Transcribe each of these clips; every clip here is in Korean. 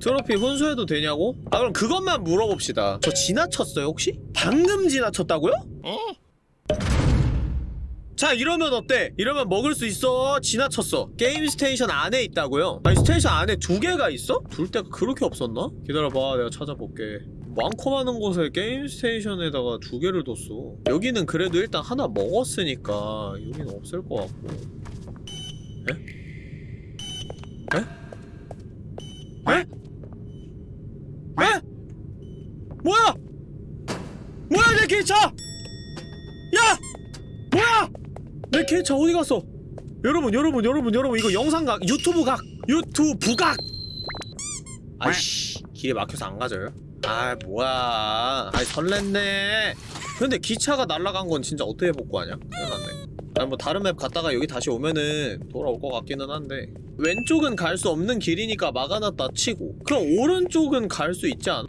트로피 훈수해도 되냐고? 아 그럼 그것만 물어봅시다 저 지나쳤어요 혹시? 방금 지나쳤다고요? 자 이러면 어때? 이러면 먹을 수 있어 지나쳤어 게임 스테이션 안에 있다고요? 아니 스테이션 안에 두 개가 있어? 둘 데가 그렇게 없었나? 기다려봐 내가 찾아볼게 많고 많은 곳에 게임 스테이션에다가 두 개를 뒀어 여기는 그래도 일단 하나 먹었으니까 여기는 없을 것 같고 에? 에? 에? 에? 뭐야? 뭐야 내 기차! 야! 뭐야! 내 개차 어디 갔어? 여러분 여러분 여러분 여러분 이거 영상각 유튜브 각 유튜브 각 아이씨 길에 막혀서 안 가져요? 아 뭐야 아이 설렜네 근데 기차가 날아간 건 진짜 어떻게 복구하냐? 큰일났네 아니 뭐 다른 map 갔다가 여기 다시 오면은 돌아올 것 같기는 한데 왼쪽은 갈 수 없는 길이니까 막아놨다 치고 그럼 오른쪽은 갈 수 있지 않아?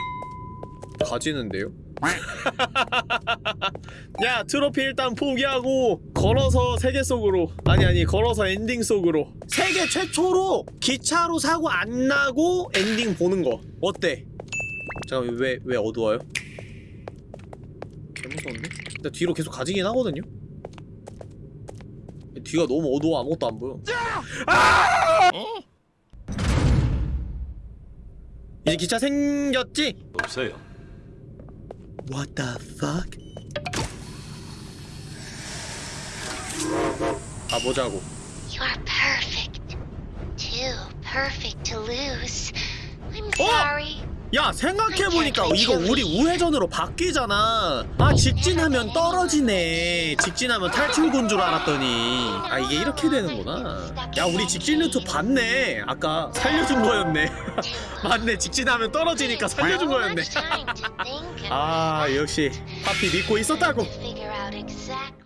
가지는데요? 야 트로피 일단 포기하고 걸어서 세계 속으로 아니 아니 걸어서 엔딩 속으로 세계 최초로 기차로 사고 안 나고 엔딩 보는 거 어때? 잠깐 왜 왜 어두워요? 개무서운데? 근데 뒤로 계속 가지긴 하거든요? 뒤가 너무 어두워 아무것도 안 보여 아! 이제 기차 생겼지? 없어요. What the fuck? 가보자고. You are perfect. Too perfect to lose. I'm Oh! sorry. 야 생각해보니까 이거 우리 우회전으로 바뀌잖아. 아 직진하면 떨어지네. 직진하면 탈출군 줄 알았더니. 아 이게 이렇게 되는구나. 야 우리 직진 루트 봤네. 아까 살려준 거였네. 맞네. 직진하면 떨어지니까 살려준 거였네 아 역시 파피 믿고 있었다고